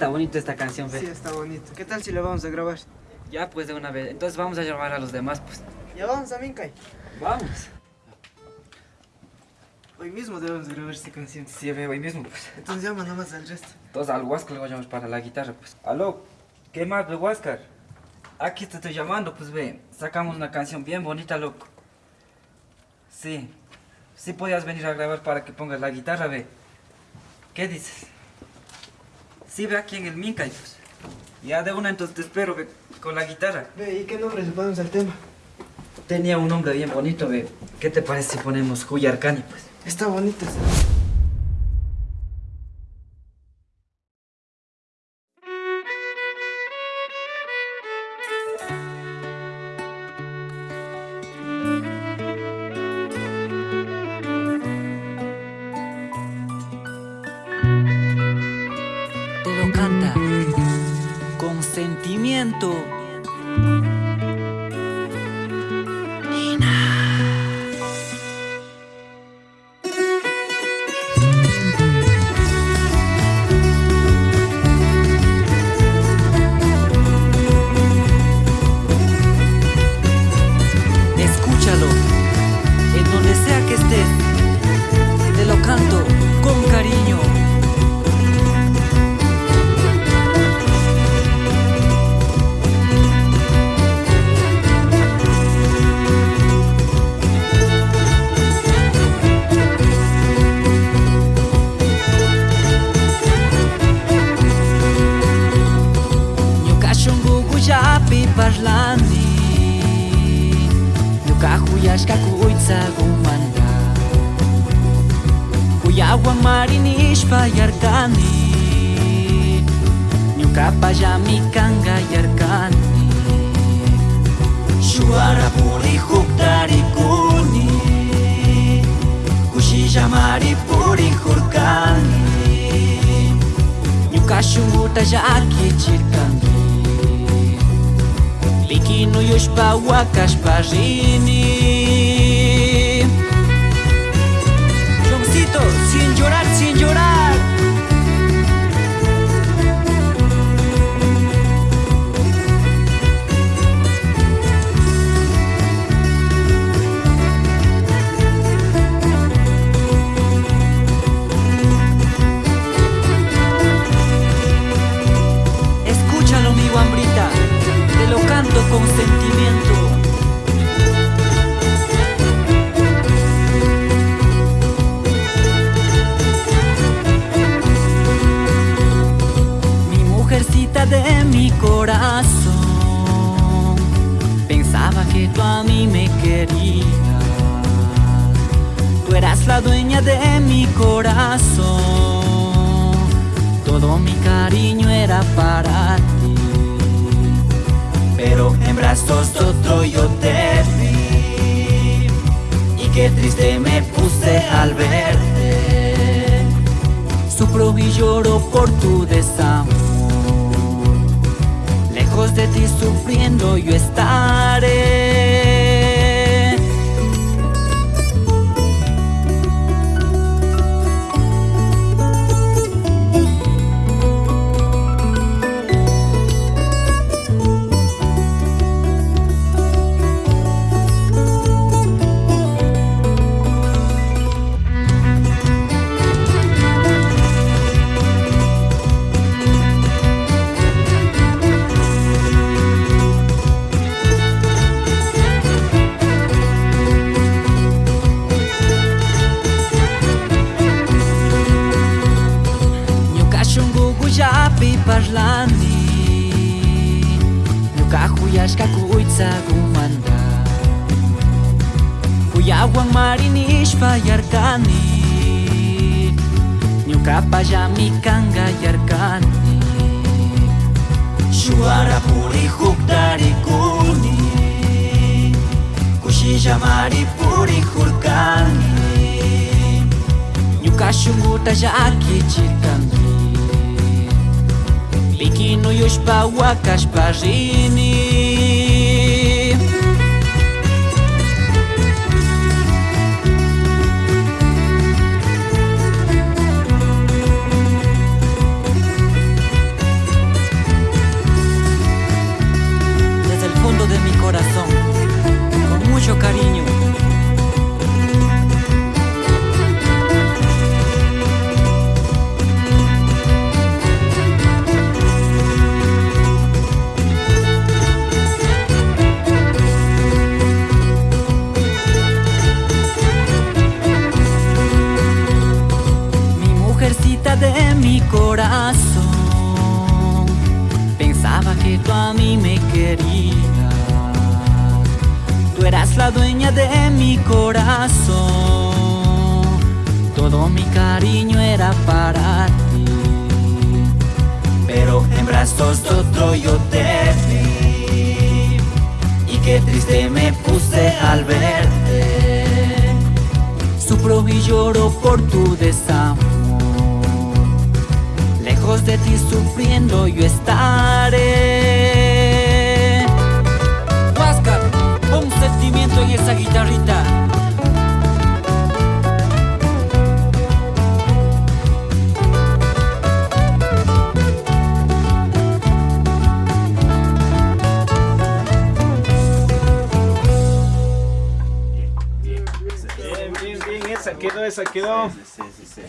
está bonita esta canción, ve. Sí, está bonito. ¿Qué tal si la vamos a grabar? Ya, pues de una vez. Entonces vamos a llamar a los demás, pues. Ya vamos también, Kai. Vamos. Hoy mismo debemos grabar esta canción. Sí, ve, hoy mismo, pues. Entonces llama nomás al resto. Entonces al Huáscar a llamar para la guitarra, pues. Aló, ¿qué más, ve, Huáscar? Aquí te estoy llamando, pues, ve. Sacamos una canción bien bonita, loco. Sí. Sí podías venir a grabar para que pongas la guitarra, ve. ¿Qué dices? Sí, ve aquí en el Mincay, pues. Ya de una, entonces te espero, ve, con la guitarra. Ve, ¿y qué nombre le ponemos al tema? Tenía un nombre bien bonito, ve. ¿Qué te parece si ponemos Arcani, pues? Está bonito ese. Canta con sentimiento. Kakuitza gumanak Ku agua mar ni espallar kani Ni u capa ja mi Suara pori juntar kuni Ku si ja mar i pori jurkani Ni u ka Likinu yushpa wakashpa rini Joncito, sin llorar, sin llorar de mi corazón, pensaba que tú a mí me querías. Tú eras la dueña de mi corazón. Todo mi cariño era para ti. Pero en brazos de otro yo te vi. Y qué triste me puse al verte. Sufro y lloro por tu desamor. Lejos de ti sufriendo yo estaré. kumanda Kuyawang marinish fayarkani Ñukapallami kangayarkani Shuwarapuri huktarikuni Kushillamari puri hurkani Ñuka tajaki llakichirkani Kinu już pałakaś parzini. de mi corazón. Pensaba que tú a mí me querías. Tú eras la dueña de mi corazón. Todo mi cariño era para ti. Pero en brazos de otro yo te vi. Y qué triste me puse al verte. Sufro y lloro por tu desamor. Lejos de ti sufriendo yo estaré. Huáscar, pon sentimiento en esa guitarrita. Bien, bien, bien, esa quedó, esa quedó. Sí, sí, sí.